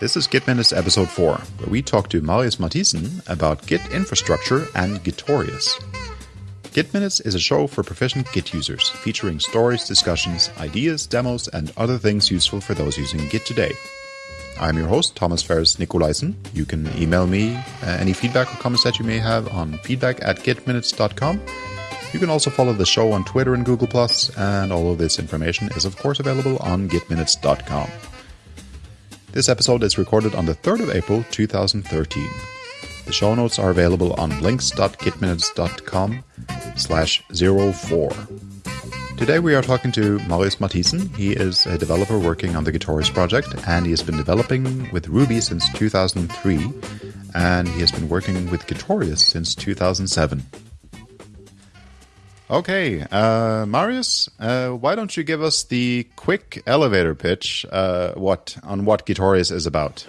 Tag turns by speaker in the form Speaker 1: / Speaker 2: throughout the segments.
Speaker 1: This is Git Minutes episode 4, where we talk to Marius Mathisen about Git infrastructure and Gitorious. Git Minutes is a show for proficient Git users, featuring stories, discussions, ideas, demos, and other things useful for those using Git today. I'm your host, Thomas Ferris Nicolaisen. You can email me uh, any feedback or comments that you may have on feedback at gitminutes.com. You can also follow the show on Twitter and Google+, and all of this information is of course available on gitminutes.com. This episode is recorded on the 3rd of April 2013. The show notes are available on links.gitminutes.com slash 04. Today we are talking to Marius Mathisen. He is a developer working on the Gitorious project, and he has been developing with Ruby since 2003, and he has been working with Gitorious since 2007. Okay, uh, Marius, uh, why don't you give us the quick elevator pitch uh, what on what Gitorious is about?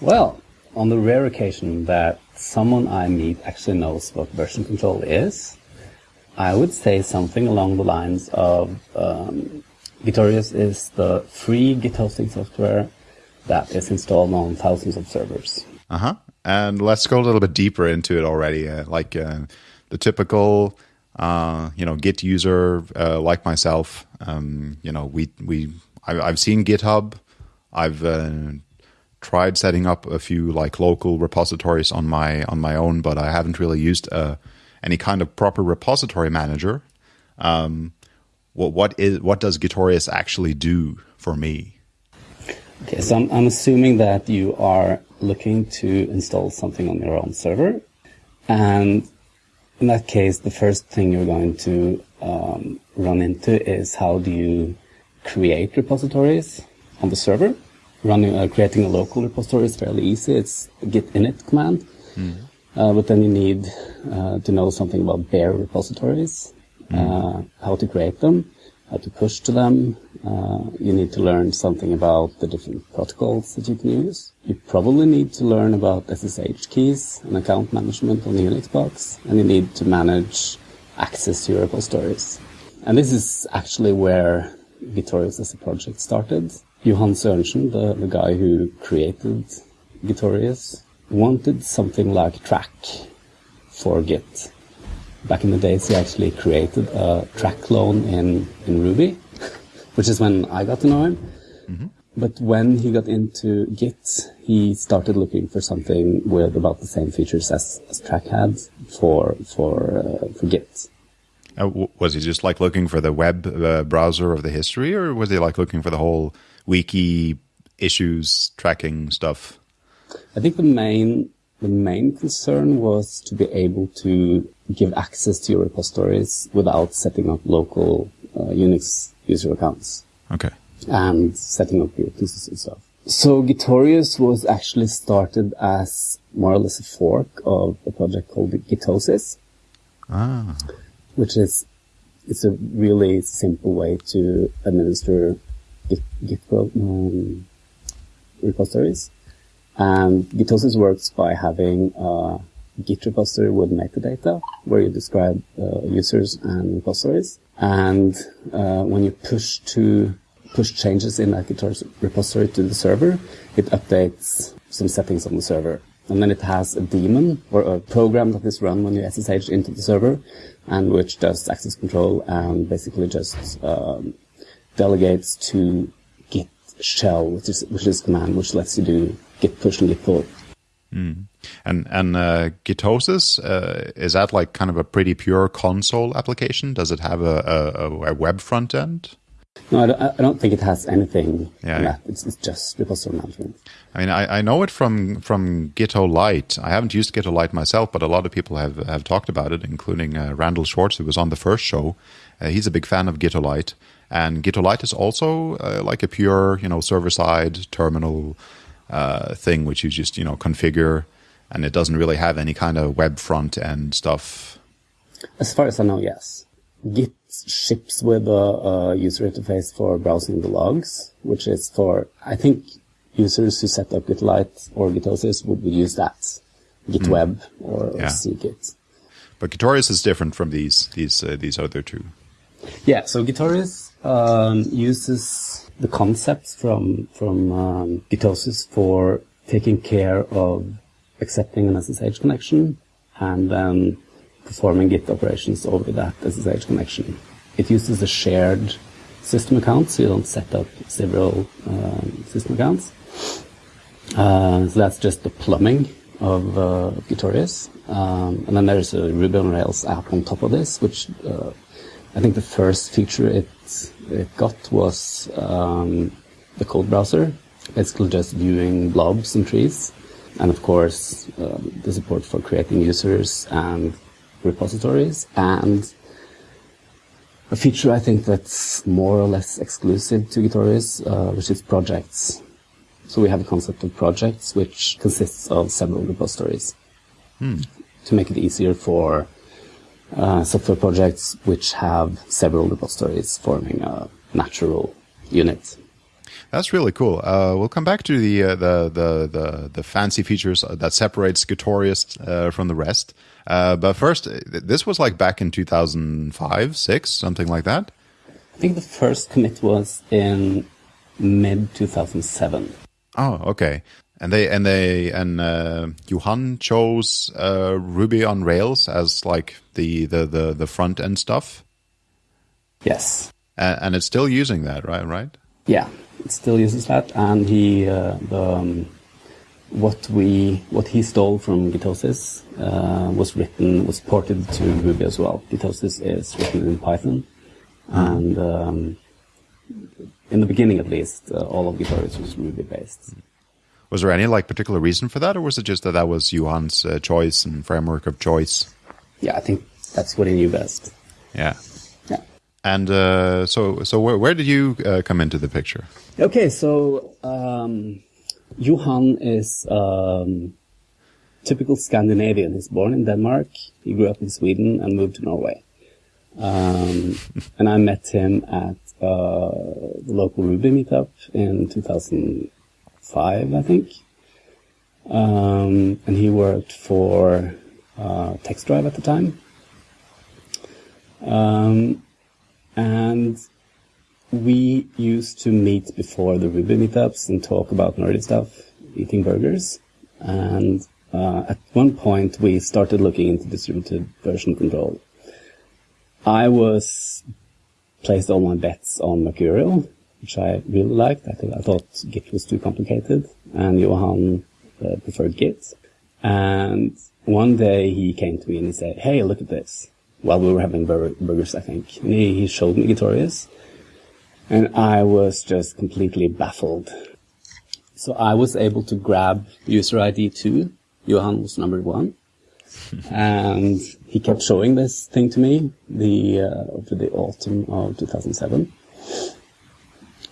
Speaker 2: Well, on the rare occasion that someone I meet actually knows what version control is, I would say something along the lines of um, is the free Git hosting software that is installed on thousands of servers.
Speaker 1: Uh huh. And let's go a little bit deeper into it already, uh, like uh, the typical uh, you know, Git user uh, like myself. Um, you know, we we I, have seen GitHub. I've uh, tried setting up a few like local repositories on my on my own, but I haven't really used uh, any kind of proper repository manager. Um, what what is what does Gitorious actually do for me?
Speaker 2: Okay, so I'm, I'm assuming that you are looking to install something on your own server, and in that case, the first thing you're going to um, run into is how do you create repositories on the server. Running, uh, creating a local repository is fairly easy. It's a git init command. Mm. Uh, but then you need uh, to know something about bare repositories, mm. how to create them, how to push to them. Uh, you need to learn something about the different protocols that you can use. You probably need to learn about SSH keys and account management on the Unix box, and you need to manage access to your repositories. And this is actually where Gitorious as a project started. Johan Sørensen, the, the guy who created Gitorious, wanted something like Trac for Git back in the days, he actually created a Trac clone in, in Ruby, which is when I got to know him. Mm-hmm. But when he got into Git, he started looking for something with about the same features as, as Trac had for for uh, for Git.
Speaker 1: Uh, w- was he just like looking for the web uh, browser of the history, or was he like looking for the whole wiki issues tracking stuff?
Speaker 2: I think the main the main concern was to be able to give access to your repositories without setting up local uh, Unix user accounts.
Speaker 1: Okay.
Speaker 2: And setting up your pieces and stuff. So Gitorious was actually started as more or less a fork of a project called Gitosis.
Speaker 1: Ah.
Speaker 2: Which is, it's a really simple way to administer Git, Git um, repositories. And Gitosis works by having a Git repository with metadata, where you describe uh, users and repositories. And uh, when you push to push changes in that Git repository to the server, it updates some settings on the server. And then it has a daemon or a program that is run when you SSH into the server, and which does access control and basically just um, delegates to Git shell, which is which is command which lets you do Git push and Git pull.
Speaker 1: Mm. And and uh, Gitosis uh, is that like kind of a pretty pure console application? Does it have a, a, a web front end?
Speaker 2: No, I don't, I don't, think it has anything. Yeah, yeah. It's, it's, just repository management.
Speaker 1: I mean, I, I, know it from from Gitolite. I haven't used Gitolite myself, but a lot of people have have talked about it, including uh, Randal Schwartz, who was on the first show. Uh, he's a big fan of Gitolite, and Gitolite is also uh, like a pure, you know, server side terminal uh, thing, which you just you know configure, and it doesn't really have any kind of web front end stuff.
Speaker 2: As far as I know, yes. Git ships with a, a user interface for browsing the logs, which is for I think users who set up Gitolite or Gitosis would use that, GitWeb mm. or, or yeah. cgit.
Speaker 1: But Gitorious is different from these these uh, these other two.
Speaker 2: Yeah, so Gitorious um, uses the concepts from from um, Gitosis for taking care of accepting an SSH connection and then performing Git operations over that SSH connection. It uses a shared system account, so you don't set up several um, system accounts. Uh, so that's just the plumbing of uh, Gitorious. Um, and then there's a Ruby on Rails app on top of this, which uh, I think the first feature it, it got was um, the code browser, basically just viewing blobs and trees. And of course, um, the support for creating users and repositories. And a feature I think that's more or less exclusive to Gitorious, uh, which is projects. So we have a concept of projects which consists of several repositories hmm. to make it easier for uh, software projects which have several repositories forming a natural unit.
Speaker 1: That's really cool. Uh, we'll come back to the, uh, the, the the the fancy features that separates Gitorious uh, from the rest. Uh, but first, this was like back in 2005, six, something like that.
Speaker 2: I think the first commit was in mid 2007.
Speaker 1: Oh, okay. And they and they and uh, Johan chose uh, Ruby on Rails as like the the the, the front end stuff.
Speaker 2: Yes.
Speaker 1: And, and, it's still using that, right? Right.
Speaker 2: Yeah, it still uses that, and he uh, the um, what we what he stole from Gitosis uh, was written was ported to Ruby as well. Gitosis is written in Python, mm-hmm. and um, in the beginning at least, uh, all of Gitorious was Ruby based.
Speaker 1: Was there any like particular reason for that, or was it just that that was Johan's uh, choice and framework of choice?
Speaker 2: Yeah, I think that's what he knew best.
Speaker 1: Yeah.
Speaker 2: Yeah.
Speaker 1: And uh, so, so where, where did you uh, come into the picture?
Speaker 2: Okay, so um, Johan is um, typical Scandinavian. He's born in Denmark. He grew up in Sweden and moved to Norway. Um, and I met him at uh, the local Ruby meetup in 2005, I think. Um, and he worked for uh, TextDrive at the time. Um, and we used to meet before the Ruby meetups and talk about nerdy stuff, eating burgers. And uh, at one point, we started looking into distributed version control. I was placed all my bets on Mercurial, which I really liked. I, think, I thought Git was too complicated, and Johan uh, preferred Git. And one day he came to me and he said, "Hey, look at this." While we were having bur- burgers, I think, and he, he showed me Gitorious, and I was just completely baffled. So I was able to grab user ID two. Johan was number one and he kept showing this thing to me the uh, over the autumn of 2007.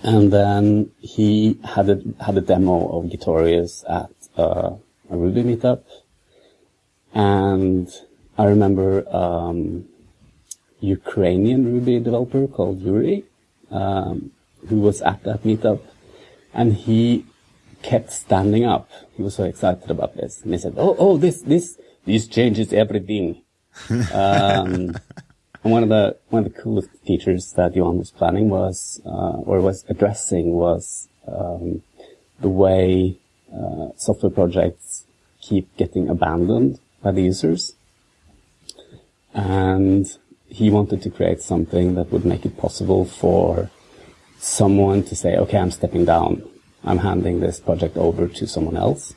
Speaker 2: And then he had a had a demo of Gitorious at uh, a Ruby meetup, and I remember um, Ukrainian Ruby developer called Yuri, um, who was at that meetup, and he kept standing up. He was so excited about this, and he said, "Oh, oh, this this this changes everything. um, and one of the one of the coolest features that Johan was planning was, uh, or was addressing, was um, the way uh, software projects keep getting abandoned by the users. And he wanted to create something that would make it possible for someone to say, okay, I'm stepping down. I'm handing this project over to someone else.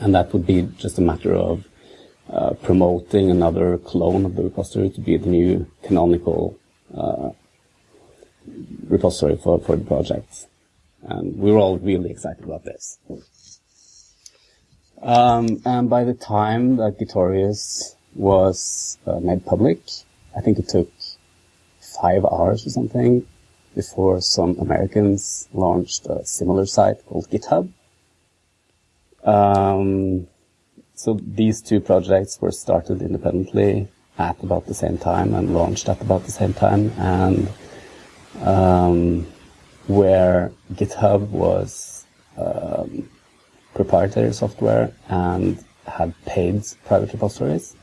Speaker 2: And that would be just a matter of uh, promoting another clone of the repository to be the new canonical uh, repository for, for the project. And we were all really excited about this. Um, and by the time that Gitorious was uh, made public, I think it took five hours or something before some Americans launched a similar site called GitHub. Um, so these two projects were started independently at about the same time and launched at about the same time, and um, where GitHub was um, proprietary software and had paid private repositories.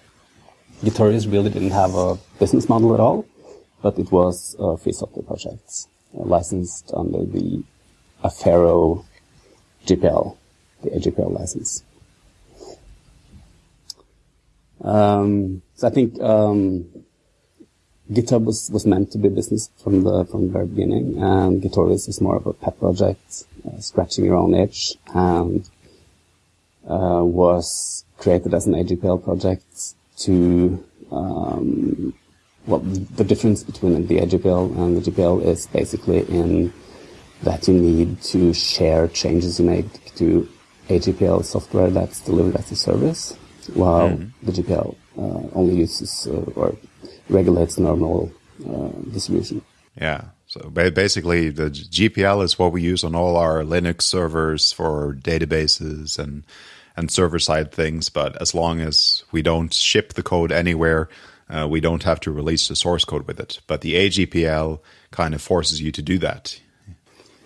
Speaker 2: Gitorious really didn't have a business model at all, but it was a free software project. licensed under the Affero GPL, the AGPL license. Um, so I think um, GitHub was, was meant to be a business from the from the very beginning, and Gitorious is more of a pet project, uh, scratching your own itch, and uh, was created as an AGPL project to um, well, the difference between the AGPL and the GPL is basically in that you need to share changes you make to AGPL software that's delivered as a service, while mm. the GPL uh, only uses uh, or regulates normal uh, distribution.
Speaker 1: Yeah. So basically, the GPL is what we use on all our Linux servers for databases and and server side things. But as long as we don't ship the code anywhere, uh, we don't have to release the source code with it. But the AGPL kind of forces you to do that.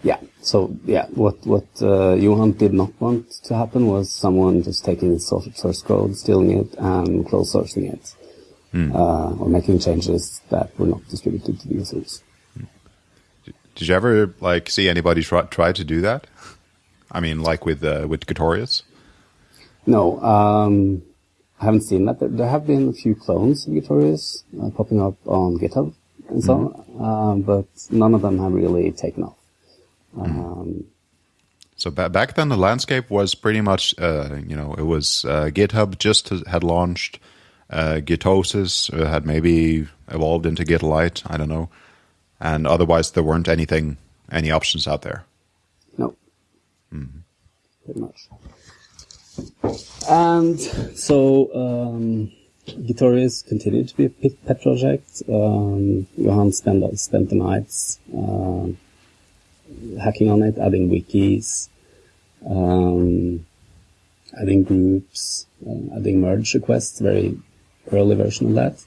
Speaker 2: Yeah. So yeah, what what uh, Johan did not want to happen was someone just taking the source code, stealing it, and close sourcing it, mm. uh, or making changes that were not distributed to the users.
Speaker 1: Did you ever like see anybody try try to do that? I mean, like with uh, with Gitorious?
Speaker 2: No, um, I haven't seen that. There, there, have been a few clones of Gitorious uh, popping up on GitHub and so mm -hmm. on, uh, but none of them have really taken off. Mm-hmm. Um,
Speaker 1: so back then, the landscape was pretty much, uh, you know, it was uh, GitHub just had launched, uh, Gitosis uh, had maybe evolved into Gitolite, I don't know, and otherwise there weren't anything, any options out there.
Speaker 2: No, mm -hmm. pretty much. And so um, continued to be a pet project. Um, Johan spent, spent the nights uh, hacking on it, adding wikis, um, adding groups, uh, adding merge requests, very early version of that.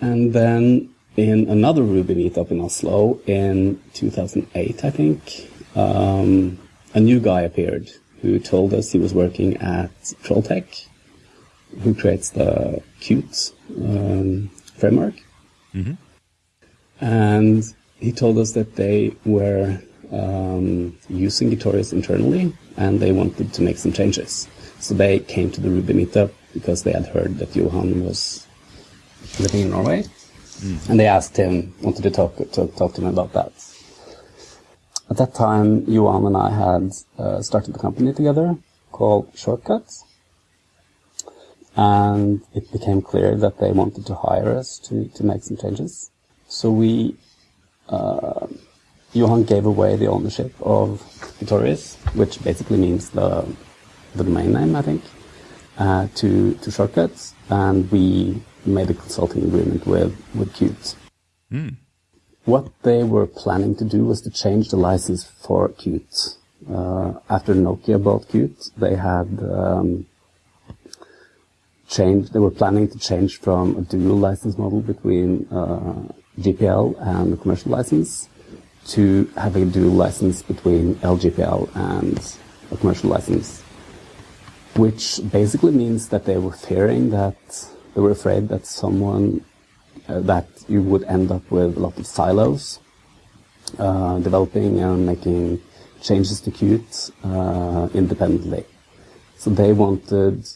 Speaker 2: And then in another Ruby meetup in Oslo in 2008, I think, um, a new guy appeared who told us he was working at Trolltech, who creates the Qt um, framework. Mm-hmm. And he told us that they were um, using Gitorious internally and they wanted to make some changes. So they came to the Ruby meetup because they had heard that Johan was living in Norway. Mm. And they asked him, wanted to talk, to talk to him about that. At that time, Johan and I had uh, started a company together called Shortcuts. And it became clear that they wanted to hire us to, to make some changes. So we Johan gave away the ownership of Gitorious, which basically means the the domain name, I think, uh, to to Shortcuts, and we made a consulting agreement with with Qt. Mm. What they were planning to do was to change the license for Qt. Uh, after Nokia bought Qt, they had um, changed. They were planning to change from a dual license model between uh, GPL and the commercial license to have a dual license between LGPL and a commercial license, which basically means that they were fearing that they were afraid that someone uh, that you would end up with a lot of silos uh, developing and making changes to Qt uh, independently. So they wanted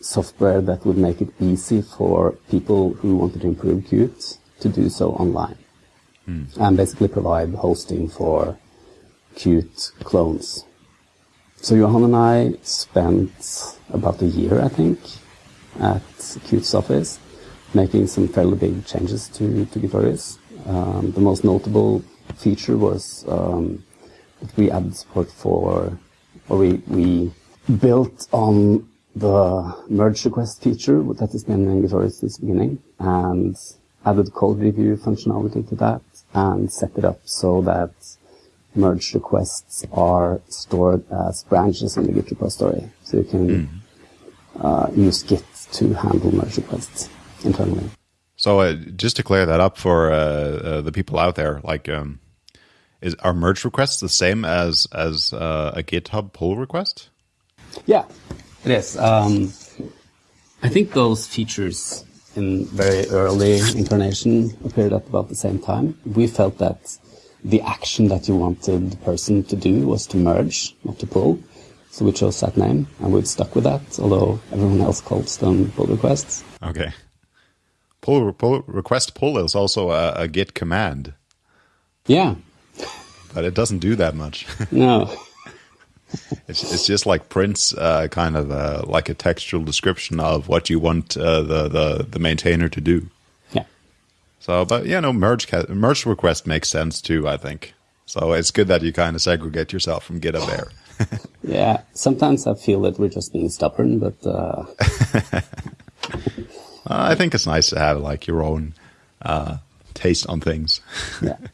Speaker 2: software that would make it easy for people who wanted to improve Qt to do so online. Mm. And basically provide hosting for Qt clones. So Johan and I spent about a year, I think, at Qt's office, making some fairly big changes to, to Gitorious. Um, the most notable feature was um, that we added support for, or we, we built on the merge request feature that has been in Gitorious since the beginning, and added code review functionality to that and set it up so that merge requests are stored as branches in the Git repository. So you can mm. uh, use Git to handle merge requests internally.
Speaker 1: So uh, just to clear that up for uh, uh the people out there, like, um, is are merge requests the same as as uh, a GitHub pull request?
Speaker 2: Yeah, it is. Um, I think those features in very early incarnation appeared at about the same time. We felt that the action that you wanted the person to do was to merge, not to pull. So we chose that name, and we've stuck with that, although everyone else calls them pull requests.
Speaker 1: Okay. Pull, pull request pull is also a, a git command.
Speaker 2: Yeah.
Speaker 1: But it doesn't do that much.
Speaker 2: no.
Speaker 1: It's, it's just like prints uh, kind of uh, like a textual description of what you want uh, the, the, the maintainer to do.
Speaker 2: Yeah.
Speaker 1: So, but yeah, no, merge, merge request makes sense too, I think. So it's good that you kind of segregate yourself from GitHub there.
Speaker 2: yeah, sometimes I feel that we're just being stubborn, but uh...
Speaker 1: I think it's nice to have like your own uh, taste on things.
Speaker 2: yeah.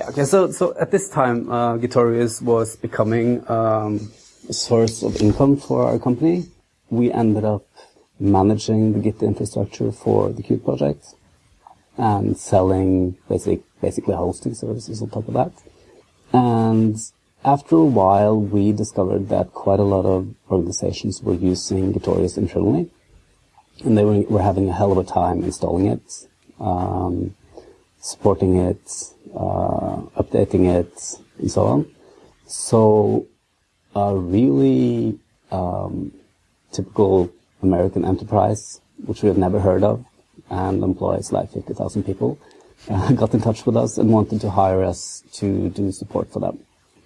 Speaker 2: Yeah. Okay. So, so at this time, uh, was becoming um, a source of income for our company. We ended up managing the Git infrastructure for the Qt project and selling basic, basically hosting services on top of that. And after a while, we discovered that quite a lot of organizations were using Gitorious internally, and they were, were having a hell of a time installing it, um, supporting it, updating it, and so on. So, a really um, typical American enterprise, which we have never heard of, and employs like 50,000 people, uh, got in touch with us and wanted to hire us to do support for them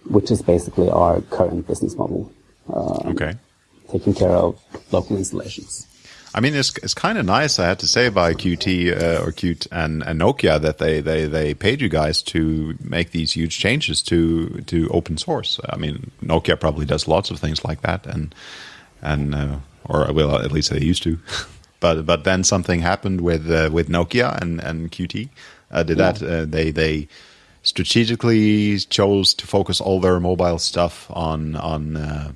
Speaker 2: which is basically our current business model.
Speaker 1: Um, okay.
Speaker 2: Taking care of local installations.
Speaker 1: I mean, it's it's kind of nice, I had to say, by Qt uh, or Qt and, and Nokia that they, they, they paid you guys to make these huge changes to to open source. I mean, Nokia probably does lots of things like that, and and uh, or well, at least they used to. but but then something happened with uh, with Nokia and and Qt. Uh, did yeah. that uh, they they strategically chose to focus all their mobile stuff on on uh,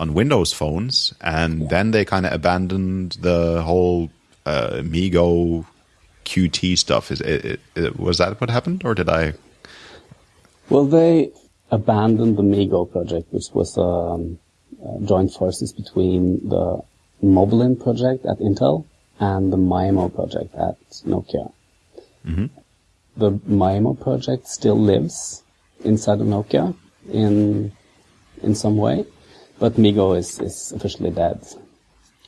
Speaker 1: on Windows phones, and yeah. then they kind of abandoned the whole uh, MeeGo Qt stuff. Is it, it, was that what happened, or did I?
Speaker 2: Well, they abandoned the MeeGo project, which was um, uh, joint forces between the Moblin project at Intel and the Maemo project at Nokia. Mm-hmm the Maemo project still lives inside of Nokia in in some way, but MeeGo is, is officially dead.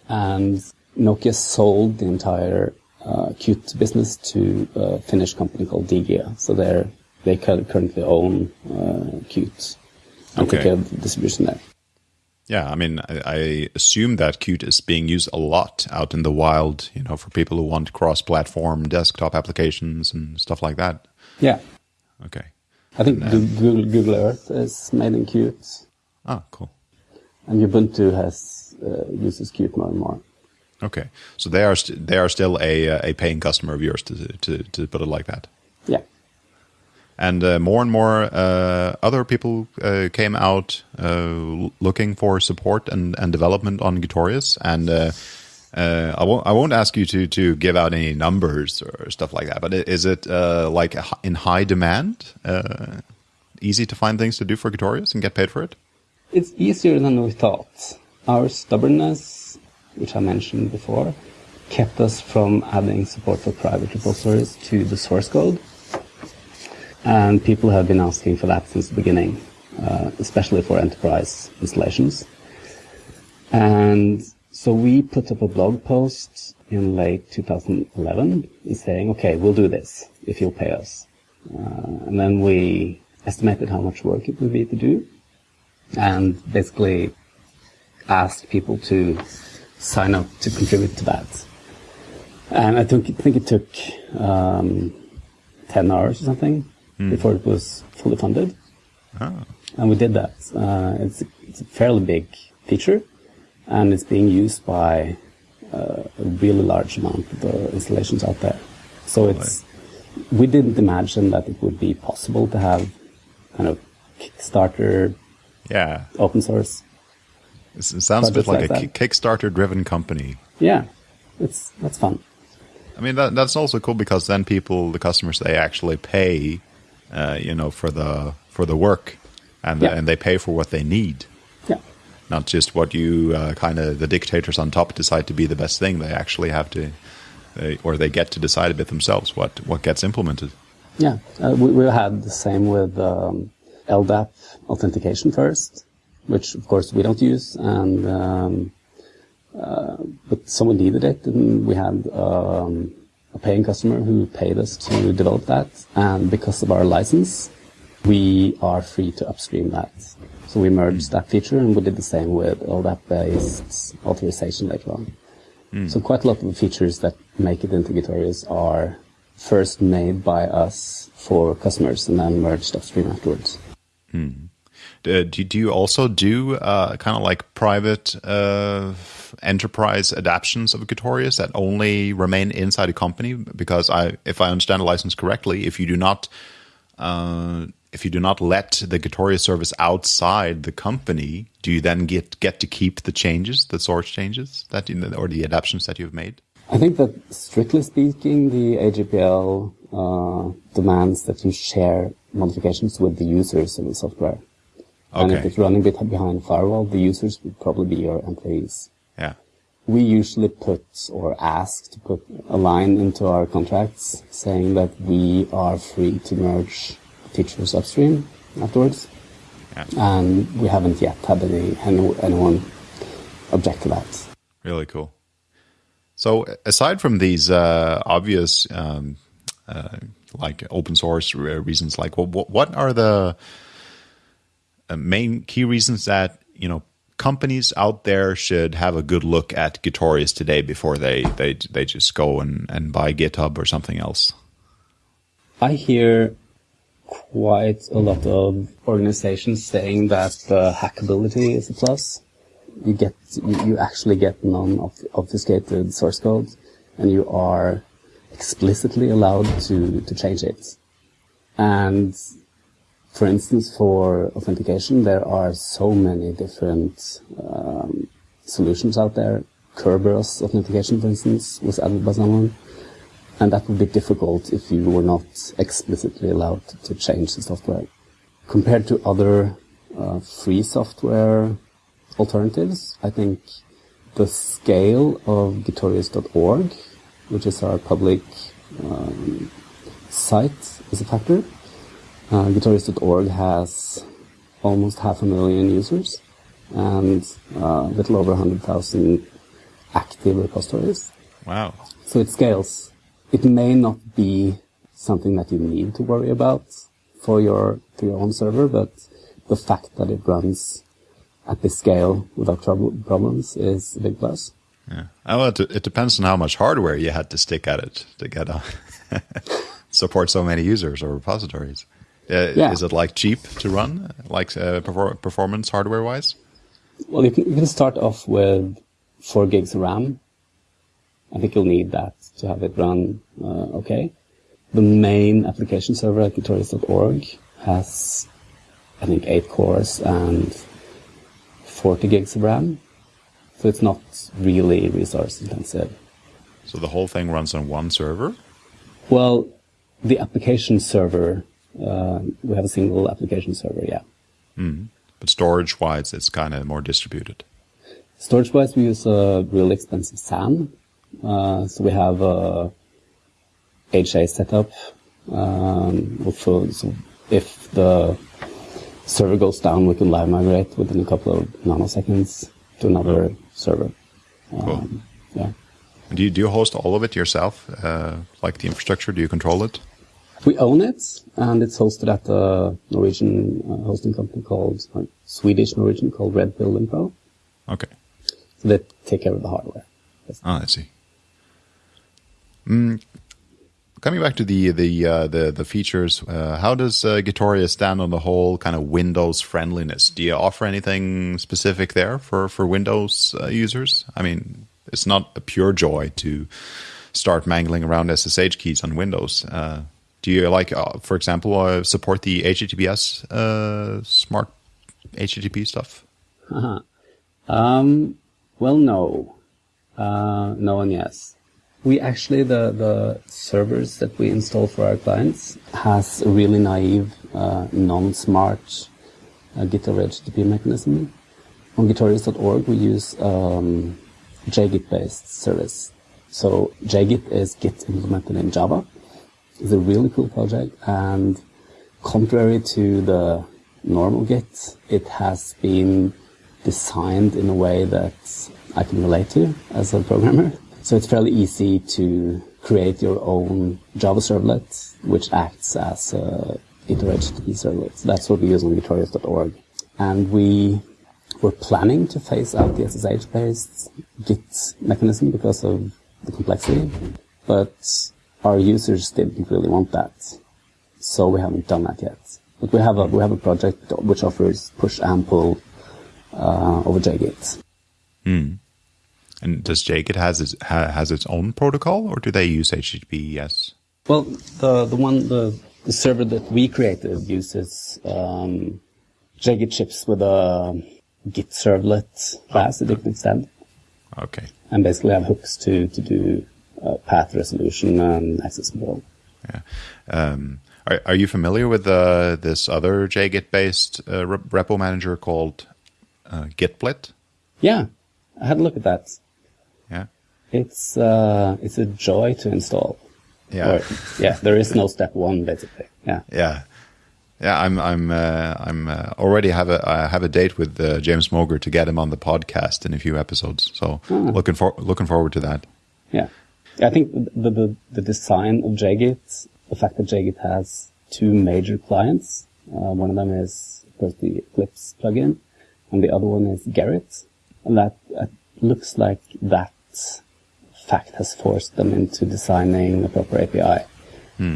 Speaker 2: And Nokia sold the entire uh, Qt business to a Finnish company called Digia. So they're, they currently own uh, Qt and okay. take care of the distribution there.
Speaker 1: Yeah, I mean, I, I, assume that Qt is being used a lot out in the wild, you know, for people who want cross-platform desktop applications and stuff like that.
Speaker 2: Yeah.
Speaker 1: Okay.
Speaker 2: I think Google, Google Earth is made in Qt.
Speaker 1: Ah, cool.
Speaker 2: And Ubuntu has uh, uses Qt more and more.
Speaker 1: Okay, so they are they are still a uh, a paying customer of yours to to to put it like that.
Speaker 2: Yeah
Speaker 1: and uh, more and more uh, other people uh, came out uh, looking for support and, and development on Gitorious. And uh, uh, I won't I won't ask you to to give out any numbers or stuff like that. But is it like in high demand? easy to find things to do for Gitorious and get paid for it?
Speaker 2: It's easier than we thought. Our stubbornness, which I mentioned before, kept us from adding support for private repositories to the source code and people have been asking for that since the beginning, uh, especially for enterprise installations. And so we put up a blog post in late 2011 saying, okay, we'll do this if you'll pay us. Uh, and then we estimated how much work it would be to do and basically asked people to sign up to contribute to that. And I think, I think it took um, 10 hours or something mm. before it was fully funded. Oh. And we did that. Uh, it's, it's a fairly big feature, and it's being used by uh, a really large amount of the installations out there. So it's we didn't imagine that it would be possible to have kind of Kickstarter,
Speaker 1: yeah,
Speaker 2: open source.
Speaker 1: It sounds a bit like, like a Kickstarter-driven company.
Speaker 2: Yeah, it's that's fun.
Speaker 1: I mean, that, that's also cool because then people, the customers, they actually pay uh, you know, for the for the work, and yeah. and they pay for what they need.
Speaker 2: Yeah.
Speaker 1: Not just what you uh, kind of the dictators on top decide to be the best thing. They actually have to, they, or they get to decide a bit themselves what what gets implemented.
Speaker 2: Yeah, uh, we, we had the same with um, LDAP authentication first, which of course we don't use, and um, uh, but someone needed it, and we had um, a paying customer who paid us to develop that, and because of our license, we are free to upstream that. So we merged that feature, and we did the same with LDAP-based authorization later on. Mm. So quite a lot of the features that make it into Gitorious are first made by us for customers and then merged upstream afterwards.
Speaker 1: Mm. Uh, do, do, you also do uh, kind of like private uh, enterprise adaptations of Gitorious that only remain inside a company? Because I, if I understand the license correctly, if you do not uh, if you do not let the Gitorious service outside the company, do you then get get to keep the changes, the source changes that you, or the adaptations that you've made?
Speaker 2: I think that strictly speaking, the AGPL uh, demands that you share modifications with the users of the software. Okay. And if it's running behind firewall, the users would probably be your employees.
Speaker 1: Yeah.
Speaker 2: We usually put or ask to put a line into our contracts saying that we are free to merge features upstream afterwards. Yeah. And we haven't yet had any, anyone object to that.
Speaker 1: Really cool. So aside from these uh, obvious, um, uh, like open source reasons, like what, what are the Uh, main key reasons that you know companies out there should have a good look at Gitorious today before they they they just go and, and buy GitHub or something else?
Speaker 2: I hear quite a lot of organizations saying that the hackability is a plus. You get, you, you actually get non-obfuscated source code, and you are explicitly allowed to, to change it. And for instance, for authentication, there are so many different um, solutions out there. Kerberos authentication, for instance, was added by someone. And that would be difficult if you were not explicitly allowed to change the software. Compared to other uh, free software alternatives, I think the scale of Gitorious.org, which is our public um, site, is a factor. Uh, Gitorious.org has almost half a million users and uh, a little over 100,000 active repositories.
Speaker 1: Wow.
Speaker 2: So it scales it may not be something that you need to worry about for your for your own server, but the fact that it runs at this scale without trouble, problems is a big plus.
Speaker 1: Yeah. Well, it, it depends on how much hardware you had to stick at it to get a support so many users or repositories. Uh, yeah. Is it like cheap to run, like uh, performance hardware wise?
Speaker 2: Well, you can, you can start off with four gigs of RAM I think you'll need that to have it run uh, okay. The main application server at Gitorious.org has, I think, 8 cores and 40 gigs of RAM. So it's not really resource intensive.
Speaker 1: So the whole thing runs on one server?
Speaker 2: Well, the application server, uh, we have a single application server, yeah.
Speaker 1: Mm. But storage wise, it's kind of more distributed.
Speaker 2: Storage wise, we use a really expensive SAN uh, so we have a HA setup. Um, also, so if the server goes down, we can live migrate within a couple of nanoseconds to another oh. server. Um, cool. Yeah.
Speaker 1: Do you, do you host all of it yourself? Uh, like the infrastructure, do you control it?
Speaker 2: We own it, and it's hosted at a Norwegian uh, hosting company called, like, Swedish Norwegian called Red Pill Info.
Speaker 1: Okay.
Speaker 2: So they take care of the hardware.
Speaker 1: Oh, I see. Mm, coming back to the the uh, the, the features, uh, how does uh, Gitorious stand on the whole kind of Windows friendliness? Do you offer anything specific there for for Windows uh, users? I mean, it's not a pure joy to start mangling around SSH keys on Windows. Uh, do you like, uh, for example, uh, support the HTTPS smart HTTP stuff?
Speaker 2: Uh-huh. Um, well, no, no, and yes we actually the the servers that we install for our clients has a really naive, uh, non-smart uh, GitHub HTTP mechanism. On Gitorious.org, we use um, JGit-based service. So JGit is Git implemented in Java, is a really cool project, and contrary to the normal Git, it has been designed in a way that I can relate to as a programmer. So it's fairly easy to create your own Java servlet, which acts as a Git servlet. That's what we use on gitorious.org. And we were planning to phase out the SSH-based Git mechanism because of the complexity, but our users didn't really want that. So we haven't done that yet. But we have a, we have a project which offers push and pull uh, over JGit.
Speaker 1: Hmm. And does JGit has its, ha, has its own protocol, or do they use HTTPS?
Speaker 2: Well, the the one the, the server that we created uses um, JGit ships with a Git servlet class that you can extend.
Speaker 1: Okay.
Speaker 2: And basically have hooks to to do uh, path resolution and access control.
Speaker 1: Yeah. Um, are, are you familiar with uh, this other JGit based uh, repo manager called uh, Gitblit?
Speaker 2: Yeah, I had a look at that.
Speaker 1: Yeah.
Speaker 2: It's uh, it's a joy to install.
Speaker 1: Yeah.
Speaker 2: Or, yeah. There is no step one basically. Yeah.
Speaker 1: Yeah. Yeah, I'm I'm uh, I'm uh, already have a I have a date with uh, James Moger to get him on the podcast in a few episodes. So
Speaker 2: Ah.
Speaker 1: looking for looking forward to that.
Speaker 2: Yeah. I think the, the, the design of JGit, the fact that JGit has two major clients, uh, one of them is, of course, the Eclipse plugin, and the other one is Gerrit. And that uh, looks like that fact has forced them into designing a proper API,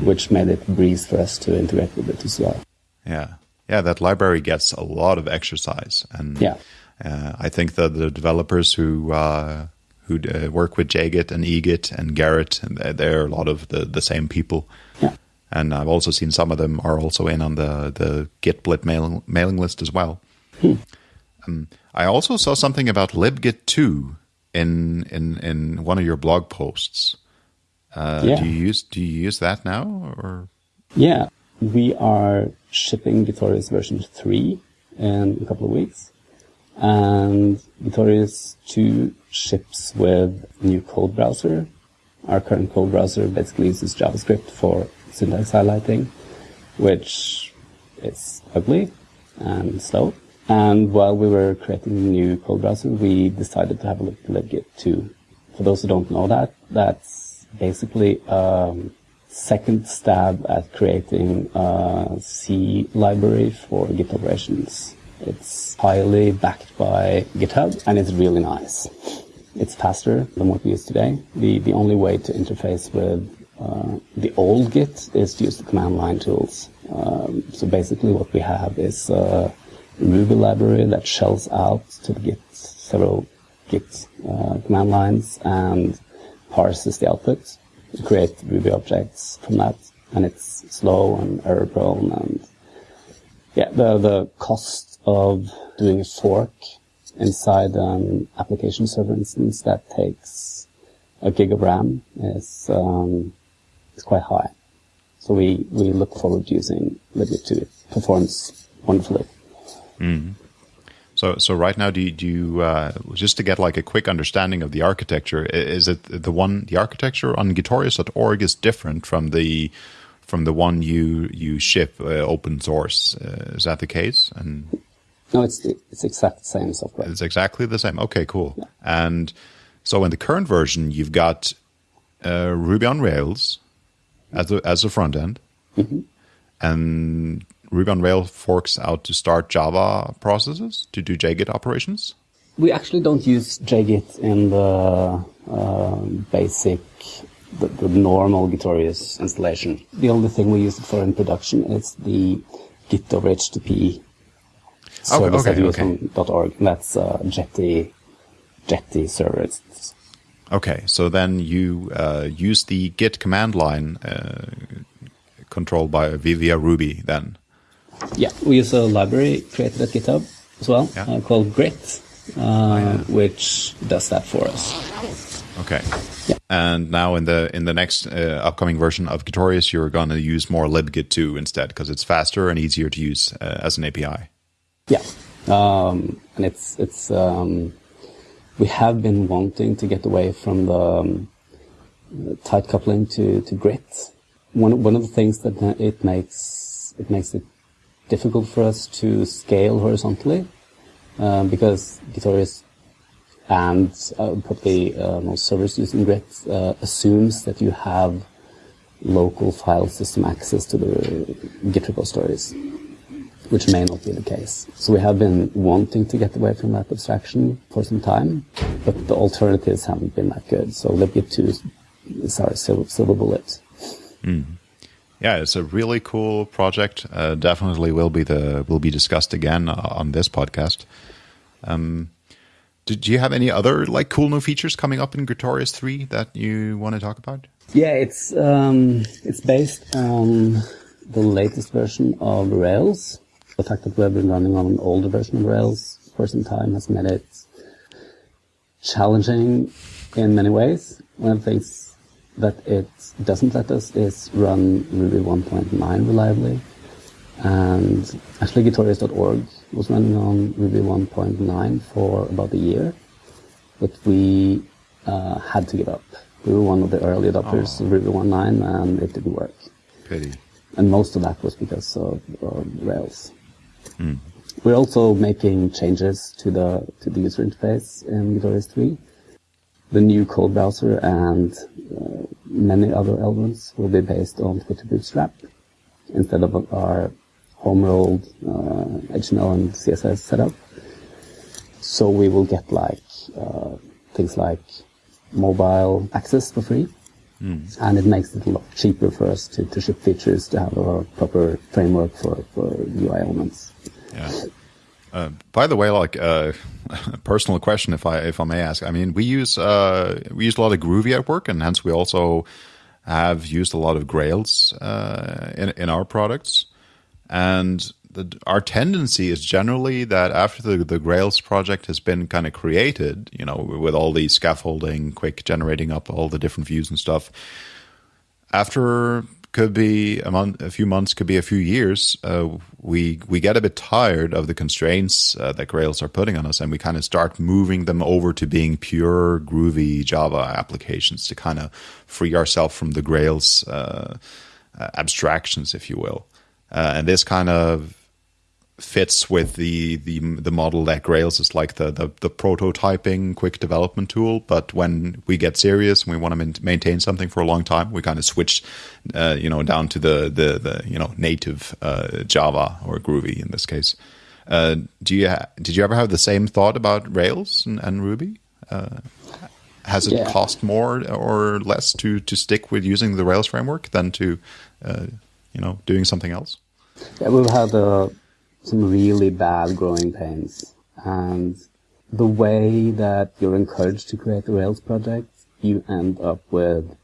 Speaker 2: which made it breeze for us to integrate with it as well.
Speaker 1: Yeah, yeah, that library gets a lot of exercise, and
Speaker 2: Yeah.
Speaker 1: uh, I think that the developers who uh, who uh, work with JGit and eGit and Gerrit, and they're- a lot of the, the same people.
Speaker 2: Yeah.
Speaker 1: And I've also seen some of them are also in on the the Gitblit mailing mailing list as well. Um, I also saw something about libgit two in in in one of your blog posts. Uh,
Speaker 2: Yeah.
Speaker 1: Do you use do you use that now or?
Speaker 2: Yeah, we are shipping Gitorious version 3 in a couple of weeks. And Gitorious 2 ships with new code browser. Our current code browser basically uses JavaScript for syntax highlighting, which is ugly and slow. And while we were creating new code browser, we decided to have a look at libgit 2. For those who don't know that, that's basically a second stab at creating a C library for Git operations. It's highly backed by GitHub and it's really nice. It's faster than what we use today. The, the only way to interface with uh, the old Git is to use the command line tools. Um, so basically what we have is a Ruby library that shells out to the Git several Git uh, command lines and parses the output create Ruby objects from that. And it's slow and error prone and yeah, the, the cost of doing a fork inside an application server instance that takes a gig of RAM is, um, is quite high. So we, we look forward to using libgit 2. It performs wonderfully.
Speaker 1: So, so right now, do you, do you uh, just to get like a quick understanding of the architecture? Is it the one the architecture on Gitorious.org is different from the from the one you you ship uh, open source? Uh, is that the case? And
Speaker 2: No, it's, it's exactly the same software.
Speaker 1: it's exactly the same. Okay, cool. And so in the current version, you've got uh, Ruby on Rails as a as a front end, and Ruby on Rails forks out to start Java processes to do JGit operations.
Speaker 2: We actually don't use JGit in the uh, basic, the, the normal Gitorious installation. The only thing we use it for in production is the Git over HTTP service
Speaker 1: okay,
Speaker 2: that we use
Speaker 1: okay.
Speaker 2: on .org. That's uh, Jetty, Jetty server.
Speaker 1: Okay, so then you uh, use the Git command line uh, controlled by via Ruby. Then
Speaker 2: yeah, we use a library created at GitHub as well
Speaker 1: Yeah. Oh,
Speaker 2: uh, called Grit, uh, which does that for us.
Speaker 1: Okay,
Speaker 2: Yeah.
Speaker 1: and now in the in the next uh, upcoming version of Gitorious, you're going to use more libgit 2 instead because it's faster and easier to use uh, as an API.
Speaker 2: Yeah, um, and it's it's um, we have been wanting to get away from the um, tight coupling to to Grit one one of the things that it makes it makes it difficult for us to scale horizontally um, because Gitorious and uh, probably uh, most servers using Grit uh, assumes that you have local file system access to the Git repositories, which may not be the case. So we have been wanting to get away from that abstraction for some time, but the alternatives haven't been that good. So libgit2 is our silver, silver bullet.
Speaker 1: Mm. Yeah, it's a really cool project. Uh, definitely will be the will be discussed again uh, on this podcast. Um, did you have any other like cool new features coming up in Gitorious three that you want to talk about?
Speaker 2: Yeah, it's um, it's based on the latest version of Rails. The fact that we've been running on an older version of Rails for some time has made it challenging in many ways. One of the things that it doesn't let us is run Ruby 1.9 reliably. And actually Gitorious.org was running on Ruby 1.9 for about a year, but we uh, had to give up. We were one of the early adopters oh. of Ruby 1.9 and it didn't work.
Speaker 1: Pity.
Speaker 2: And most of that was because of, of Rails. Mm. We're also making changes to the to the user interface in Gitorious 3 the new code browser and uh, many other elements will be based on Twitter Bootstrap instead of our home-rolled uh, HTML and CSS setup. So we will get like uh, things like mobile access for free. Mm. And it makes it a lot cheaper for us to, to ship features to have a proper framework for, for UI elements.
Speaker 1: Yeah. Uh, by the way, like uh, a personal question, if I if I may ask, I mean, we use uh, we use a lot of Groovy at work, and hence we also have used a lot of Grails uh, in in our products. And the, our tendency is generally that after the, the Grails project has been kind of created, you know, with all the scaffolding, quick generating up all the different views and stuff. After could be a month, a few months, could be a few years. Uh, we we get a bit tired of the constraints uh, that Grails are putting on us, and we kind of start moving them over to being pure groovy Java applications to kind of free ourselves from the Grails uh, abstractions, if you will. Uh, and this kind of fits with the the the model that Grails is like the, the the prototyping quick development tool. But when we get serious and we want to maintain something for a long time, we kind of switch, uh, you know, down to the the, the you know native uh, Java or Groovy in this case. Uh, do you did you ever have the same thought about Rails and, and Ruby? Uh, has it yeah. cost more or less to to stick with using the Rails framework than to uh, you know doing something else?
Speaker 2: Yeah, we've had a some really bad growing pains. And the way that you're encouraged to create Rails project, you end up with,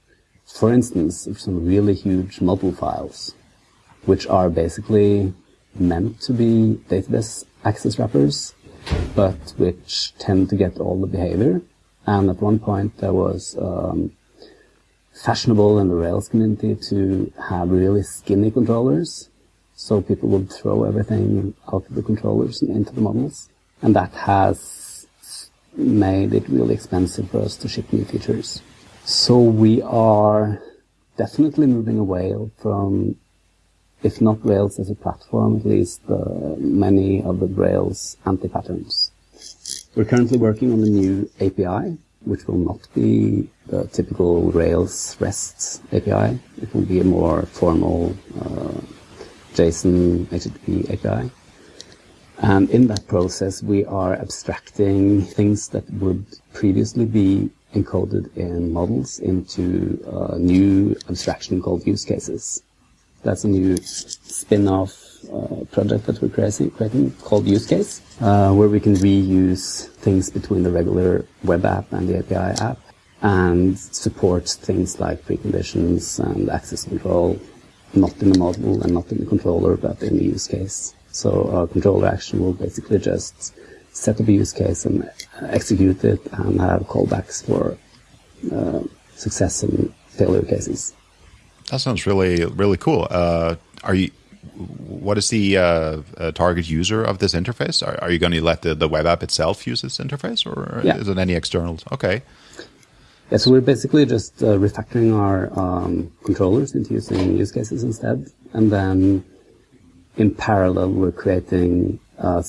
Speaker 2: for instance, some really huge model files, which are basically meant to be database access wrappers, but which tend to get all the behavior. And at one point there was um, fashionable in the Rails community to have really skinny controllers so people would throw everything out of the controllers and into the models. And that has made it really expensive for us to ship new features. So we are definitely moving away from, if not Rails as a platform, at least uh, many of the Rails anti-patterns. We're currently working on a new API, which will not be the typical Rails REST API. It will be a more formal uh, JSON HTTP API. And in that process, we are abstracting things that would previously be encoded in models into a new abstraction called use cases. That's a new spin-off uh, project that we're creating, called use case, uh, where we can reuse things between the regular web app and the API app and support things like preconditions and access control not in the model and not in the controller, but in the use case. So our controller action will basically just set up a use case and execute it and have callbacks for uh, success and failure cases.
Speaker 1: That sounds really, really cool. Uh, are you? What is the uh, uh target user of this interface? Are, are you going to let the, the web app itself use this interface, or yeah. is it any externals? Okay.
Speaker 2: Yeah, so we're basically just uh, refactoring our um, controllers into using use cases instead, and then in parallel we're creating a,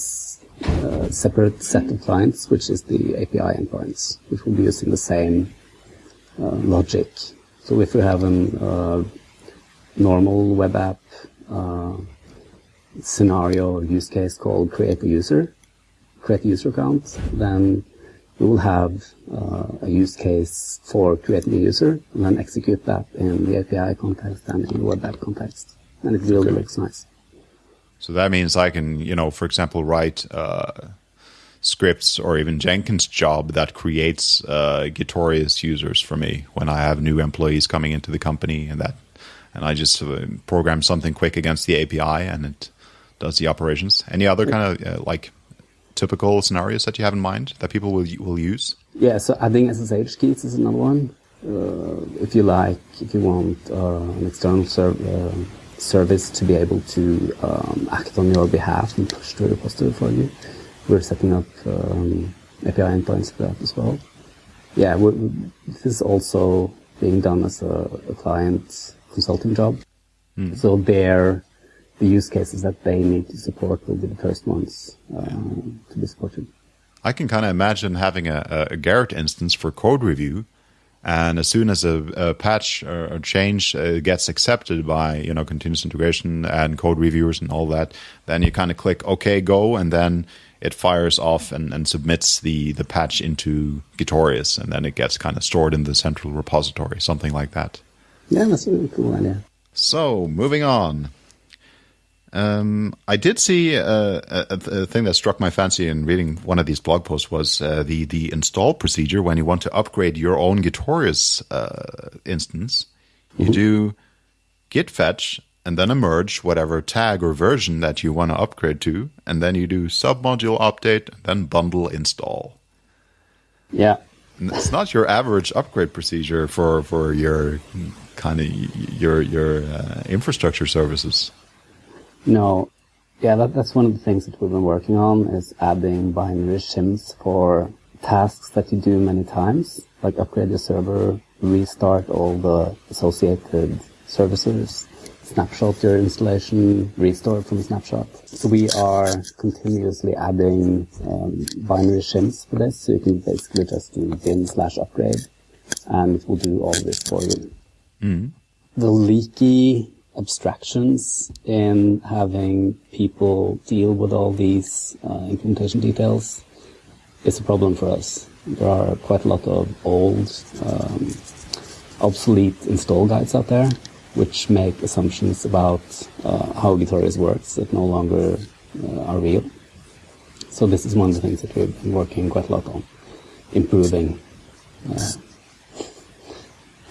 Speaker 2: a separate set of clients, which is the API endpoints, which will be using the same uh, logic. So if we have a uh, normal web app uh, scenario or use case called create a user, create a user account, then we will have uh, a use case for creating a user and then execute that in the API context and in the web app context. And it really okay. looks nice.
Speaker 1: So that means I can, you know, for example, write uh, scripts or even Jenkins job that creates uh, Gitorious users for me when I have new employees coming into the company and that, and I just uh, program something quick against the API and it does the operations. Any other kind of uh, like typical scenarios that you have in mind that people will will use?
Speaker 2: Yeah, so adding SSH keys is another one. Uh, if you like, if you want uh, an external ser- uh, service to be able to um, act on your behalf and push to a repository for you, we're setting up um, API endpoints for that as well. Yeah, this is also being done as a, a client consulting job. Mm. So there the use cases that they need to support will be the first ones uh, to be supported.
Speaker 1: I can kind of imagine having a, a Gerrit instance for code review, and as soon as a, a patch or a change uh, gets accepted by you know continuous integration and code reviewers and all that, then you kind of click OK, go, and then it fires off and, and submits the the patch into Gitorious, and then it gets kind of stored in the central repository, something like that.
Speaker 2: Yeah, that's a really cool idea.
Speaker 1: So moving on. Um, I did see uh, a, a, thing that struck my fancy in reading one of these blog posts was uh, the the install procedure when you want to upgrade your own Gitorious uh, instance. You mm-hmm. do git fetch and then a merge whatever tag or version that you want to upgrade to, and then you do submodule update, then bundle install.
Speaker 2: Yeah,
Speaker 1: and it's not your average upgrade procedure for for your kind of your your uh, infrastructure services.
Speaker 2: No. Yeah, that, that's one of the things that we've been working on is adding binary shims for tasks that you do many times, like upgrade your server, restart all the associated services, snapshot your installation, restore from a snapshot. So we are continuously adding um, binary shims for this, so you can basically just do bin slash upgrade, and it will do all this for you. Mm. The leaky abstractions in having people deal with all these uh, implementation details is a problem for us. There are quite a lot of old, um, obsolete install guides out there, which make assumptions about uh, how Gitorious works that no longer uh, are real. So this is one of the things that we've been working quite a lot on, improving uh,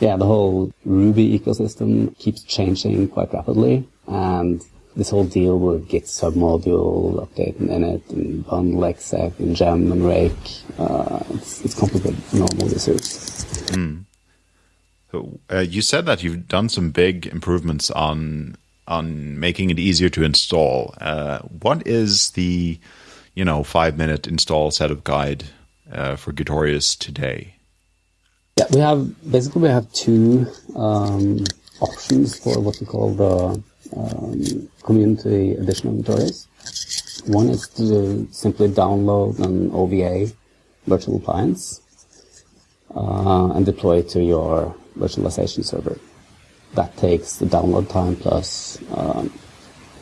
Speaker 2: yeah, the whole Ruby ecosystem keeps changing quite rapidly, and this whole deal with Git submodule, update and init, and bundle exec, and gem and rake, uh, it's, it's complicated normal users. Mm.
Speaker 1: Uh, you said that you've done some big improvements on on making it easier to install. Uh, what is the you know five minute install setup guide uh, for Gitorious today?
Speaker 2: Yeah, we have basically we have two um, options for what we call the um, community edition of Gitorious. One is to simply download an OVA virtual appliance uh, and deploy it to your virtualization server. That takes the download time plus um,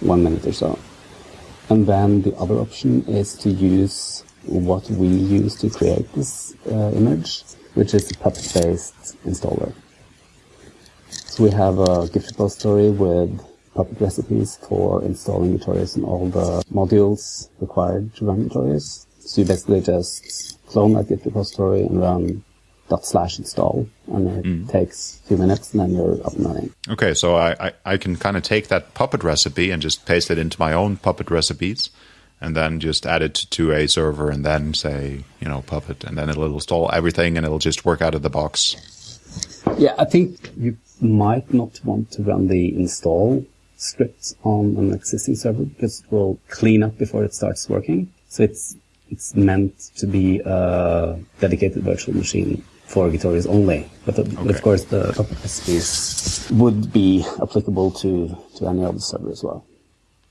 Speaker 2: one minute or so. And then the other option is to use what we use to create this uh, image which is a Puppet-based installer. So we have a Git repository with Puppet recipes for installing Gitorious and all the modules required to run Gitorious. So you basically just clone that Git repository and run dot slash install and it mm. takes a few minutes and then you're up and running.
Speaker 1: Okay, so I, I, I can kind of take that Puppet recipe and just paste it into my own Puppet recipes and then just add it to a server and then say, you know, Puppet, and then it'll install everything and it'll just work out of the box.
Speaker 2: Yeah, I think you might not want to run the install scripts on an existing server because it will clean up before it starts working. So it's it's meant to be a dedicated virtual machine for Gitorious only. But, uh, the, okay. of course, the recipes would be applicable to, to any other server as well.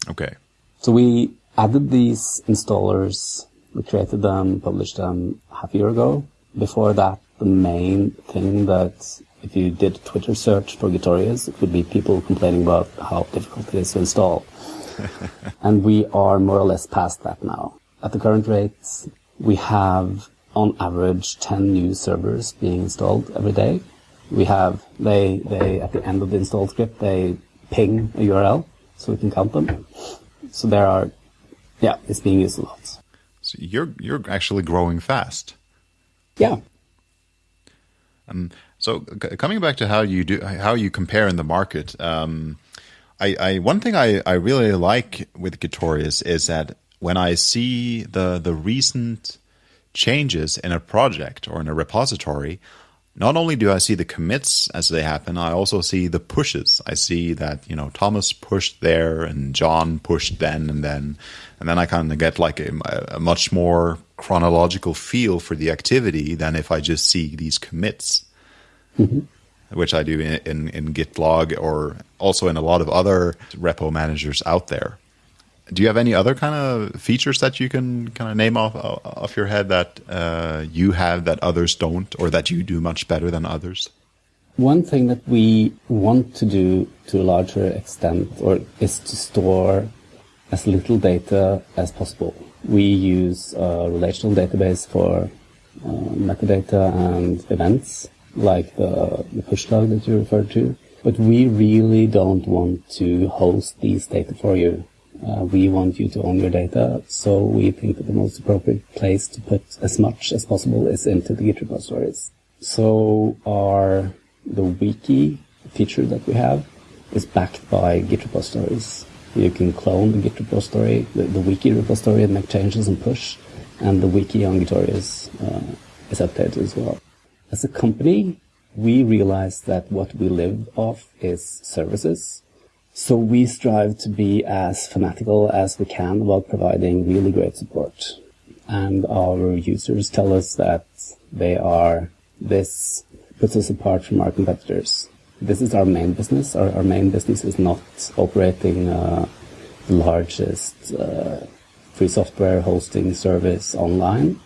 Speaker 1: Okay.
Speaker 2: So we added these installers, we created them, published them half a year ago. Before that, the main thing that if you did a Twitter search for Gitorious, it would be people complaining about how difficult it is to install. and we are more or less past that now. At the current rates, we have on average 10 new servers being installed every day. We have, they, they, at the end of the install script, they ping a URL so we can count them. So there are, yeah, it's being used a lot.
Speaker 1: So you're, you're actually growing fast.
Speaker 2: Yeah.
Speaker 1: Um, so coming back to how you do, how you compare in the market, um, I, I, one thing I, I really like with Gitorious is that when I see the the recent changes in a project or in a repository, not only do I see the commits as they happen, I also see the pushes. I see that, you know, Thomas pushed there and John pushed then and then. And then I kind of get like a, a much more chronological feel for the activity than if I just see these commits, mm-hmm. which I do in, in, in Gitlog or also in a lot of other repo managers out there do you have any other kind of features that you can kind of name off off your head that uh, you have that others don't, or that you do much better than others?
Speaker 2: One thing that we want to do to a larger extent, or is to store as little data as possible. We use a relational database for uh, metadata and events, like the, the push log that you referred to. But we really don't want to host these data for you uh, we want you to own your data, so we think that the most appropriate place to put as much as possible is into the Git repositories. So our the wiki feature that we have is backed by Git repositories. You can clone the Git repository, the, the wiki repository, and make changes and push, and the wiki on Gitorious uh, is updated as well. As a company, we realize that what we live off is services so we strive to be as fanatical as we can about providing really great support. And our users tell us that they are, this puts us apart from our competitors. This is our main business. Our, our main business is not operating uh, the largest uh, free software hosting service online.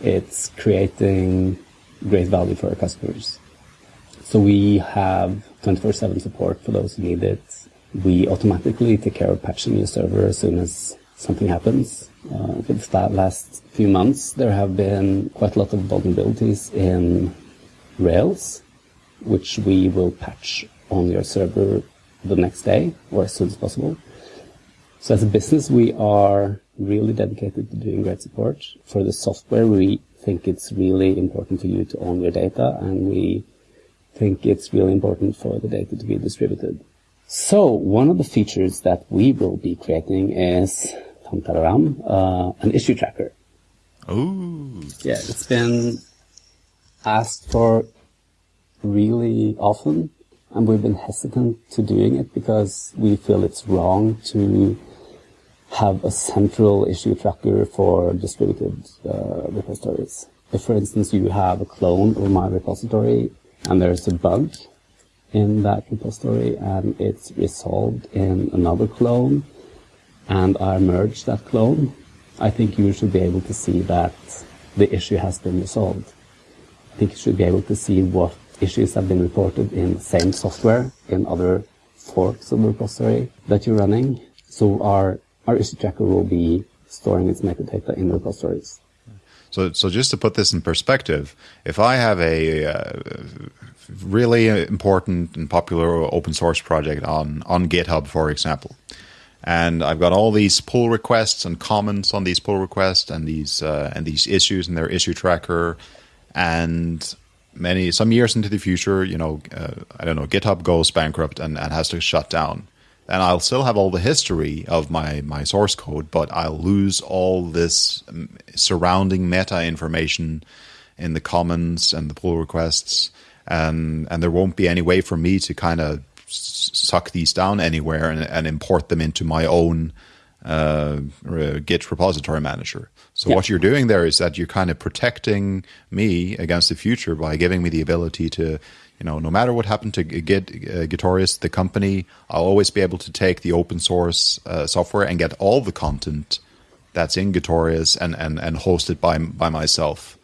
Speaker 2: It's creating great value for our customers. So we have 24-7 support for those who need it we automatically take care of patching your server as soon as something happens. Uh, for the last few months, there have been quite a lot of vulnerabilities in Rails, which we will patch on your server the next day or as soon as possible. So as a business, we are really dedicated to doing great support. For the software, we think it's really important for you to own your data, and we think it's really important for the data to be distributed. So one of the features that we will be creating is uh, an issue tracker.
Speaker 1: Oh.
Speaker 2: Yeah, it's been asked for really often, and we've been hesitant to doing it because we feel it's wrong to have a central issue tracker for distributed uh, repositories. If, for instance, you have a clone of my repository and there's a bug in that repository and it's resolved in another clone and I merge that clone, I think you should be able to see that the issue has been resolved. I think you should be able to see what issues have been reported in the same software in other forks of the repository that you're running. So our, our issue tracker will be storing its metadata in the repositories.
Speaker 1: So, so just to put this in perspective, if I have a uh, really important and popular open source project on on GitHub, for example, and I've got all these pull requests and comments on these pull requests and these uh, and these issues in their issue tracker, and many some years into the future, you know, uh, I don't know, GitHub goes bankrupt and, and has to shut down and I'll still have all the history of my, my source code, but I'll lose all this um, surrounding meta information in the comments and the pull requests, and and there won't be any way for me to kind of suck these down anywhere and, and import them into my own uh, Git repository manager. So
Speaker 2: Yeah.
Speaker 1: what you're doing there is that you're kind of protecting me against the future by giving me the ability to, you know, no matter what happened to Git, uh, Gitorious, the company, I'll always be able to take the open source uh, software and get all the content that's in Gitorious and, and, and host it by by myself.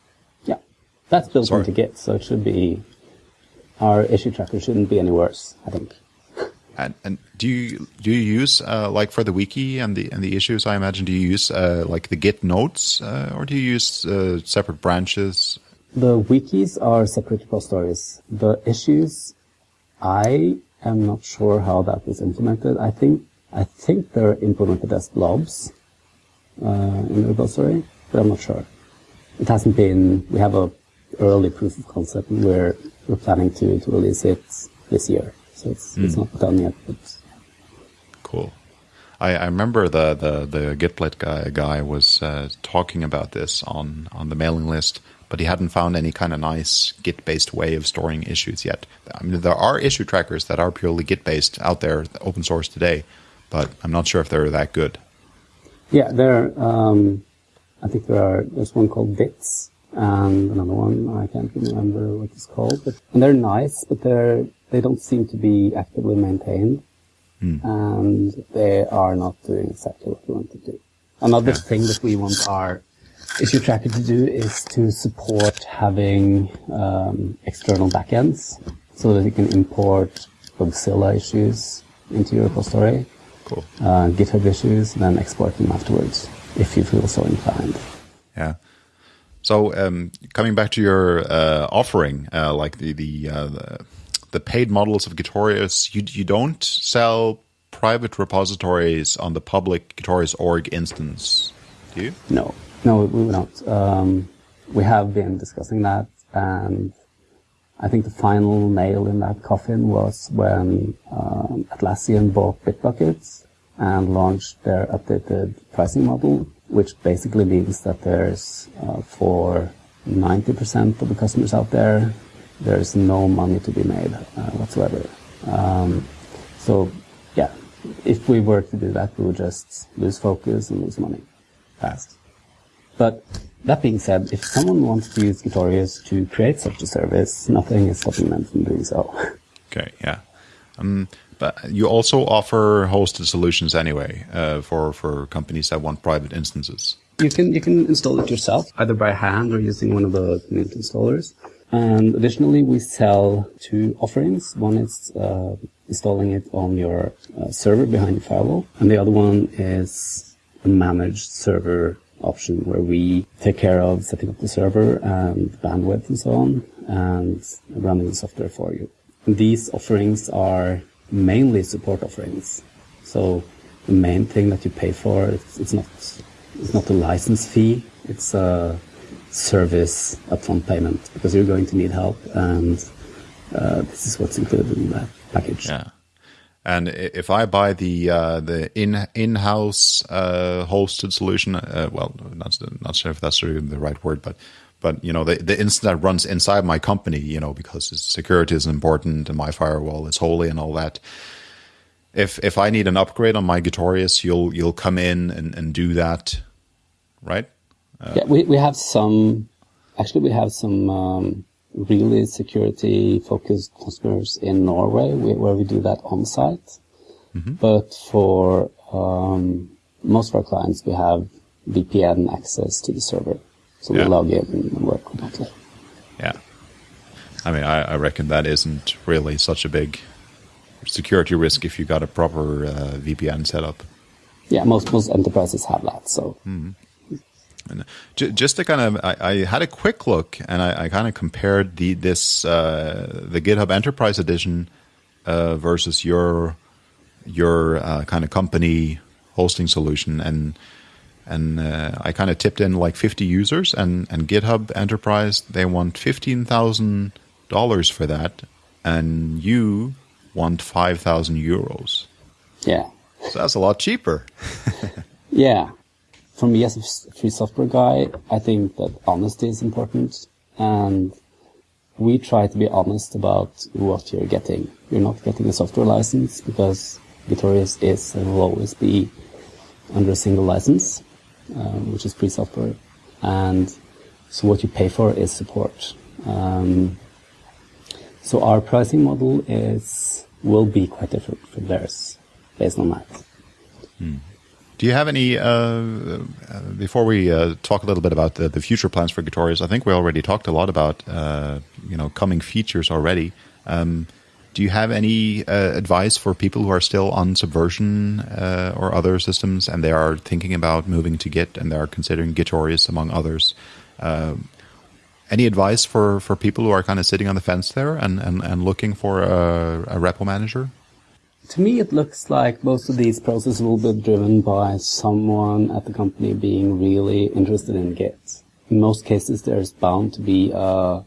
Speaker 2: Yeah, that's built
Speaker 1: Sorry.
Speaker 2: into Git, so it should be our issue tracker shouldn't be any worse. I think.
Speaker 1: And, and do you do you use uh, like for the wiki and the and the issues? I imagine do you use uh, like the Git notes uh, or do you use uh, separate branches?
Speaker 2: The wikis are separate repositories. The issues, I am not sure how that is implemented. I think I think they're implemented as blobs uh, in the repository, but I'm not sure. It hasn't been. We have a early proof of concept, and we're we're planning to, to release it this year. So it's it's not done yet, but
Speaker 1: Cool. I, I remember the the the Gitolite guy guy was uh, talking about this on on the mailing list, but he hadn't found any kind of nice Git based way of storing issues yet. I mean, there are issue trackers that are purely Git based out there, open source today, but I'm not sure if they're that good.
Speaker 2: Yeah, there. Um, I think there are. There's one called Ditz and another one I can't remember what it's called. But and they're nice, but they're they don't seem to be actively maintained, and they are not doing exactly what we want to do. Another thing that we want our issue tracker to do is to support having um, external backends so that you can import Bugzilla issues into your repository
Speaker 1: Cool.
Speaker 2: uh, GitHub issues, and then export them afterwards if you feel so inclined.
Speaker 1: Yeah. So um, coming back to your uh, offering, uh, like the the, uh, the the paid models of Gitorious, you you don't sell private repositories on the public Gitorious org instance, do you?
Speaker 2: No, no, we not. Um, we have been discussing that, and I think the final nail in that coffin was when um, Atlassian bought Bitbucket and launched their updated pricing model, which basically means that there's uh, for 90% of the customers out there, there's no money to be made uh, whatsoever. Um, so, yeah, if we were to do that, we would just lose focus and lose money fast. But that being said, if someone wants to use Gitorious to create such a service, nothing is stopping them from doing so.
Speaker 1: Okay, yeah. Um, but you also offer hosted solutions anyway uh, for for companies that want private instances.
Speaker 2: You can you can install it yourself, either by hand or using one of the community installers. And additionally, we sell two offerings. One is uh, installing it on your uh, server behind your firewall, and the other one is a managed server option where we take care of setting up the server and bandwidth and so on, and running the software for you. These offerings are mainly support offerings. So the main thing that you pay for it's, it's not it's not a license fee. It's a service upfront payment because you're going to need help, and uh, this is what's included in that package.
Speaker 1: Yeah. And if I buy the uh, the in in house uh, hosted solution, uh, well, not not sure if that's really the right word, but but you know the the instance that runs inside my company, you know, because security is important and my firewall is holy and all that. If if I need an upgrade on my Gitorious, you'll you'll come in and, and do that, right?
Speaker 2: Yeah, we, we have some, actually we have some um, really security focused customers in Norway where we do that on site. But for um, most of our clients, we have VPN access to the server. So
Speaker 1: Yeah.
Speaker 2: we log in and work remotely.
Speaker 1: Yeah. I mean, I, I reckon that isn't really such a big security risk if you got a proper uh, VPN setup.
Speaker 2: Yeah, most, most enterprises have that. So
Speaker 1: And j- just to kind of, I, I had a quick look and I, I kind of compared the this uh, the GitHub Enterprise Edition uh, versus your your uh, kind of company hosting solution, and and uh, I kind of tipped in like 50 users, and and GitHub Enterprise they want fifteen thousand dollars for that, and you want five thousand euros.
Speaker 2: yeah,
Speaker 1: So that's a lot cheaper.
Speaker 2: Yeah. For me as a free software guy, I think that honesty is important. And we try to be honest about what you're getting. You're not getting a software license because Gitorious is and will always be under a single license, um, which is free software. And so what you pay for is support. Um, so our pricing model is will be quite different from theirs based on that.
Speaker 1: Hmm. Do you have any, uh, uh, before we uh, talk a little bit about the, the, future plans for Gitorious, I think we already talked a lot about, uh, you know, coming features already. Um, do you have any uh, advice for people who are still on Subversion uh, or other systems and they are thinking about moving to Git and they are considering Gitorious among others? any advice for, for people who are kind of sitting on the fence there and, and, and looking for a, a repo manager?
Speaker 2: To me, it looks like most of these processes will be driven by someone at the company being really interested in Git. In most cases, there's bound to be uh,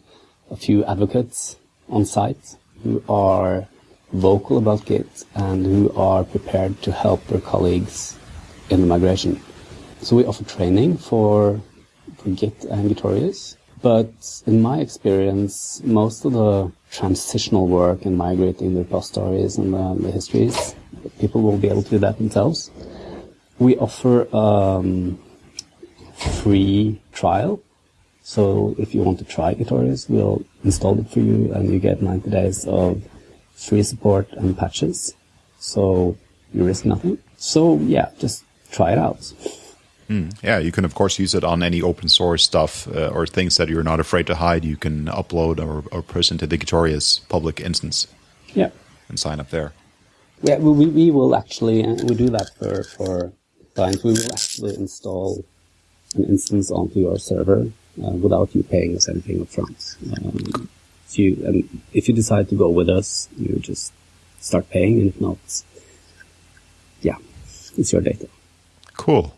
Speaker 2: a few advocates on site who are vocal about Git and who are prepared to help their colleagues in the migration. So we offer training for, for Git and Gitorious. But in my experience, most of the transitional work and migrating the repositories and the, the, histories, people will be able to do that themselves. We offer um, free trial. So if you want to try Gitorious, we'll install it for you and you get 90 days of free support and patches. So you risk nothing. So yeah, just try it out.
Speaker 1: Mm, yeah, you can of course use it on any open source stuff uh, or things that you're not afraid to hide. You can upload or, or push into the Gitorious public instance.
Speaker 2: Yeah,
Speaker 1: and sign up there.
Speaker 2: Yeah, we we will actually uh, we do that for for clients. We will actually install an instance onto your server uh, without you paying us anything upfront. Um, if you and if you decide to go with us, you just start paying, and if not, yeah, it's your data.
Speaker 1: Cool.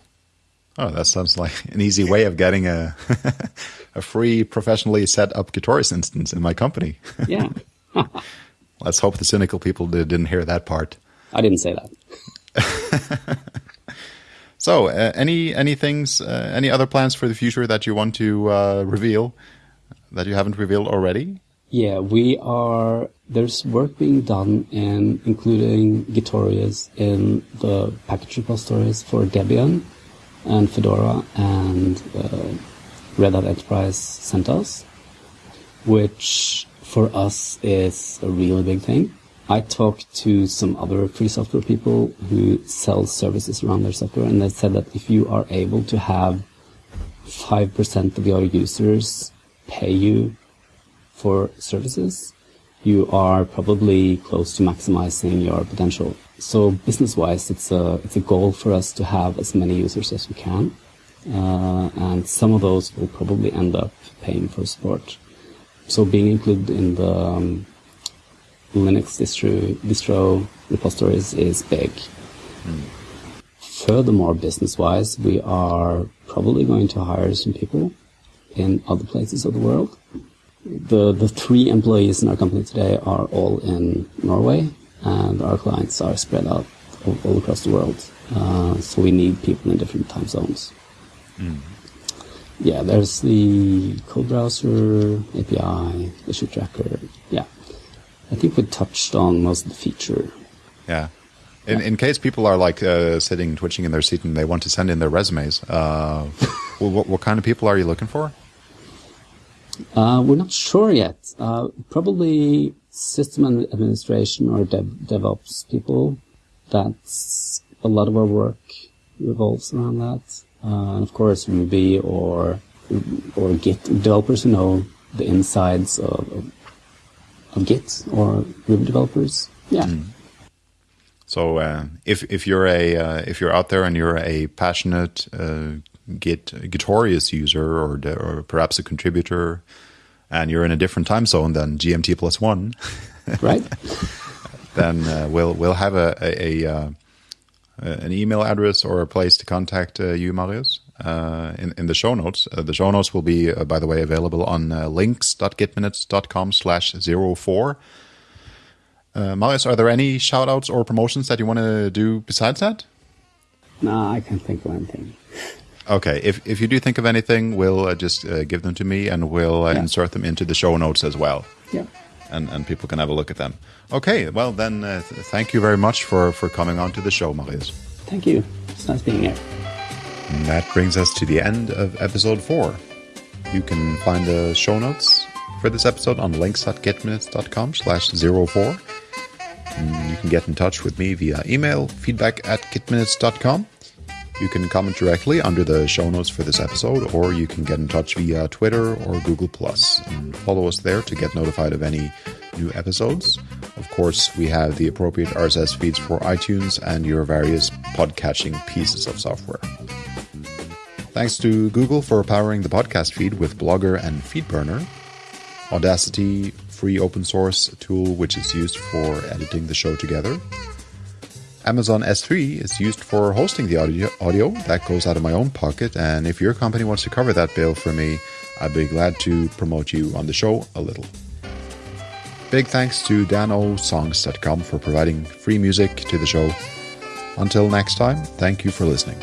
Speaker 1: Oh, that sounds like an easy way of getting a a free professionally set up Gitorious instance in my company.
Speaker 2: yeah.
Speaker 1: Let's hope the cynical people did, not hear that part.
Speaker 2: I didn't say that.
Speaker 1: so, uh, any any things, uh, any other plans for the future that you want to uh, reveal that you haven't revealed already?
Speaker 2: Yeah, we are. There's work being done in including Gitorious in the package repositories for Debian and Fedora and uh, Red Hat Enterprise CentOS, which for us is a really big thing. I talked to some other free software people who sell services around their software, and they said that if you are able to have 5% of your users pay you for services, you are probably close to maximizing your potential. So business-wise, it's a it's a goal for us to have as many users as we can, uh, and some of those will probably end up paying for support. So being included in the um, Linux distro, distro repositories is big. Mm. Furthermore, business-wise, we are probably going to hire some people in other places of the world. The the three employees in our company today are all in Norway, and our clients are spread out all, all across the world. Uh, so we need people in different time zones. Mm. Yeah, there's the code browser API, issue tracker. Yeah, I think we touched on most of the feature.
Speaker 1: Yeah. In, in case people are like uh, sitting, twitching in their seat, and they want to send in their resumes, uh, what, what, kind of people are you looking for?
Speaker 2: Uh, we're not sure yet. Uh, probably system administration or dev, DevOps people. That's a lot of our work revolves around that. Uh, and of course, Ruby or or Git developers who know the insides of, of, of Git or Ruby developers. Yeah. Mm.
Speaker 1: So uh, if if you're a uh, if you're out there and you're a passionate uh, Git Gitorious user or or perhaps a contributor and you're in a different time zone than GMT plus one,
Speaker 2: right?
Speaker 1: then uh, we'll we'll have a, a, a uh, an email address or a place to contact uh, you, Marius, uh, in in the show notes. Uh, the show notes will be, uh, by the way, available on links.gitminutes.com slash zero four. Marius, are there any shout outs or promotions that you want to do besides that?
Speaker 2: No, I can't think of anything.
Speaker 1: Okay, if if you do think of anything, we'll uh, just uh, give them to me, and we'll uh, yeah. insert them into the show notes as well.
Speaker 2: Yeah,
Speaker 1: and and people can have a look at them. Okay, well then, uh, th thank you very much for for coming on to the show, Marius.
Speaker 2: Thank you. It's nice being here.
Speaker 1: And that brings us to the end of episode 4. You can find the show notes for this episode on links.gitminutes.com slash 04. You can get in touch with me via email, feedback at gitminutes.com. You can comment directly under the show notes for this episode, or you can get in touch via Twitter or Google Plus and follow us there to get notified of any new episodes. Of course, we have the appropriate RSS feeds for iTunes and your various podcatching pieces of software. Thanks to Google for powering the podcast feed with Blogger and FeedBurner. Audacity, free open source tool which is used for editing the show together. Amazon S3 is used for hosting the audio, audio. That goes out of my own pocket, and if your company wants to cover that bill for me, I'd be glad to promote you on the show a little. Big thanks to danosongs.com for providing free music to the show. Until next time, thank you for listening.